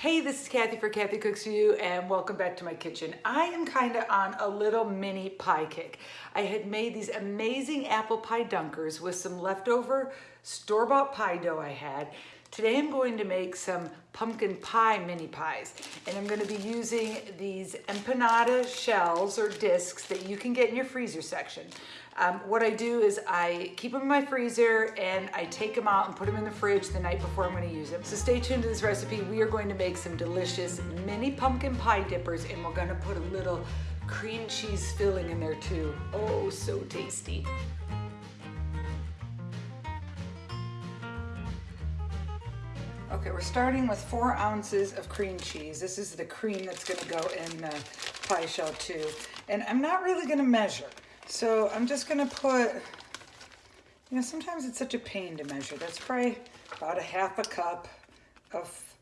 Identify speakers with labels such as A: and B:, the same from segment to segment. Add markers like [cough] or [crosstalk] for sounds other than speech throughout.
A: Hey, this is Kathy for Kathy Cooks For You and welcome back to my kitchen. I am kind of on a little mini pie kick. I had made these amazing apple pie dunkers with some leftover store-bought pie dough I had. Today I'm going to make some pumpkin pie mini pies and I'm going to be using these empanada shells or discs that you can get in your freezer section. Um, what I do is I keep them in my freezer and I take them out and put them in the fridge the night before I'm gonna use them. So stay tuned to this recipe. We are going to make some delicious mini pumpkin pie dippers and we're gonna put a little cream cheese filling in there too. Oh, so tasty. Okay, we're starting with four ounces of cream cheese. This is the cream that's gonna go in the pie shell too. And I'm not really gonna measure. So I'm just gonna put, you know, sometimes it's such a pain to measure. That's probably about a half a cup of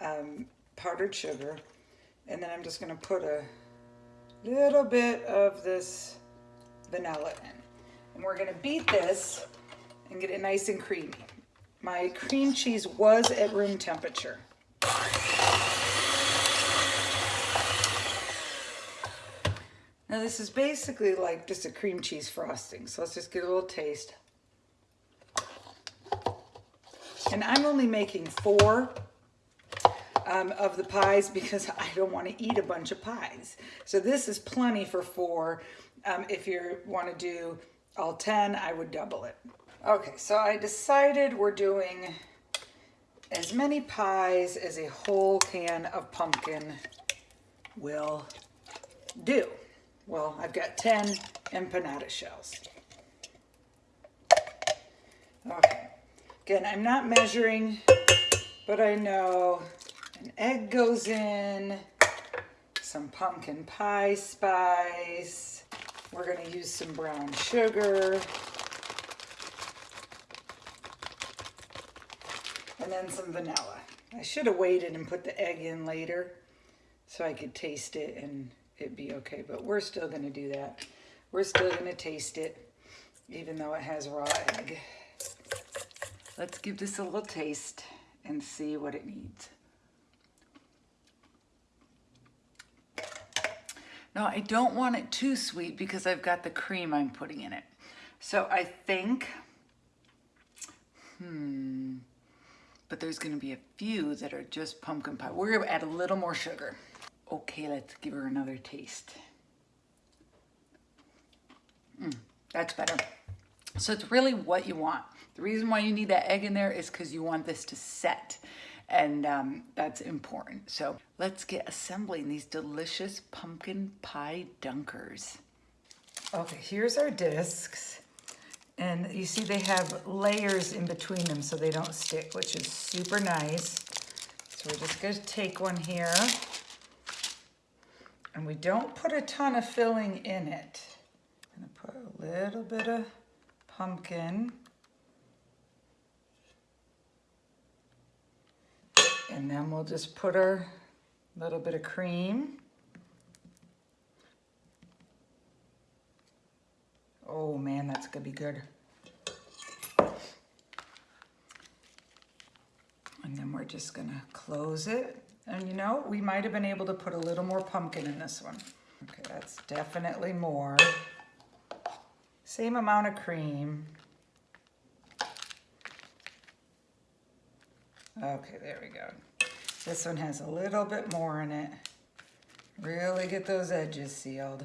A: um, powdered sugar. And then I'm just gonna put a little bit of this vanilla in. And we're gonna beat this and get it nice and creamy. My cream cheese was at room temperature. Now this is basically like just a cream cheese frosting. So let's just get a little taste. And I'm only making four um, of the pies because [laughs] I don't want to eat a bunch of pies. So this is plenty for four. Um, if you want to do all 10, I would double it. Okay, so I decided we're doing as many pies as a whole can of pumpkin will do. Well, I've got 10 empanada shells. Okay. Again, I'm not measuring, but I know an egg goes in, some pumpkin pie spice. We're going to use some brown sugar. And then some vanilla. I should have waited and put the egg in later so I could taste it and it'd be okay. But we're still gonna do that. We're still gonna taste it, even though it has raw egg. Let's give this a little taste and see what it needs. Now, I don't want it too sweet because I've got the cream I'm putting in it. So I think, hmm, but there's gonna be a few that are just pumpkin pie. We're gonna add a little more sugar. Okay, let's give her another taste. Mm, that's better. So it's really what you want. The reason why you need that egg in there is because you want this to set and um, that's important. So let's get assembling these delicious pumpkin pie dunkers. Okay, here's our discs. And you see they have layers in between them so they don't stick, which is super nice. So we're just gonna take one here. And we don't put a ton of filling in it. I'm gonna put a little bit of pumpkin. And then we'll just put our little bit of cream. Oh man, that's gonna be good. And then we're just gonna close it and you know, we might have been able to put a little more pumpkin in this one. Okay, that's definitely more. Same amount of cream. Okay, there we go. This one has a little bit more in it. Really get those edges sealed.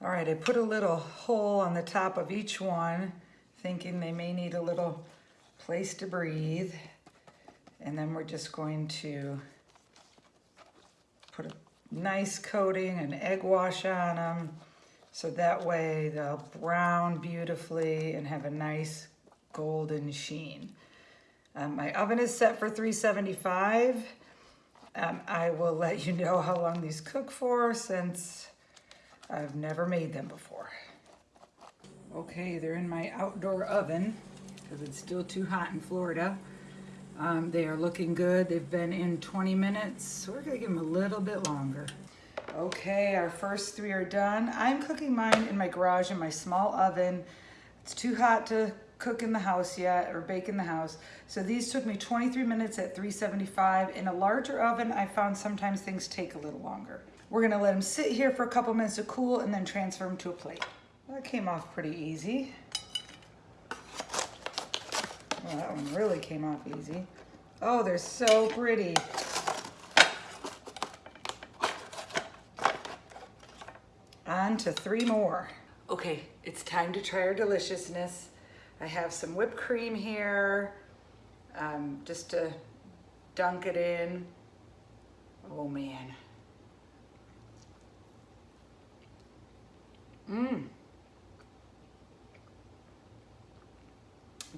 A: All right, I put a little hole on the top of each one, thinking they may need a little place to breathe. And then we're just going to nice coating and egg wash on them so that way they'll brown beautifully and have a nice golden sheen. Um, my oven is set for 375. Um, I will let you know how long these cook for since I've never made them before. Okay, they're in my outdoor oven because it's still too hot in Florida. Um, they are looking good. They've been in 20 minutes. So we're gonna give them a little bit longer. Okay, our first three are done. I'm cooking mine in my garage in my small oven. It's too hot to cook in the house yet or bake in the house. So these took me 23 minutes at 375. In a larger oven, I found sometimes things take a little longer. We're gonna let them sit here for a couple minutes to cool and then transfer them to a plate. That came off pretty easy. Well, that one really came off easy. Oh, they're so pretty. On to three more. Okay, it's time to try our deliciousness. I have some whipped cream here, um, just to dunk it in. Oh man. Mmm.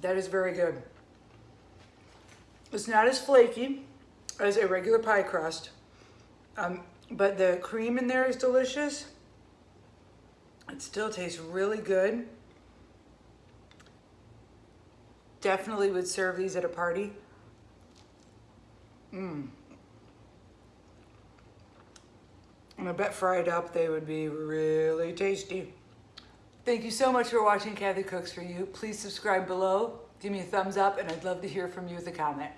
A: That is very good. It's not as flaky as a regular pie crust, um, but the cream in there is delicious. It still tastes really good. Definitely would serve these at a party. Mmm. And I bet fried up they would be really tasty. Thank you so much for watching Kathy Cooks For You. Please subscribe below, give me a thumbs up, and I'd love to hear from you with a comment.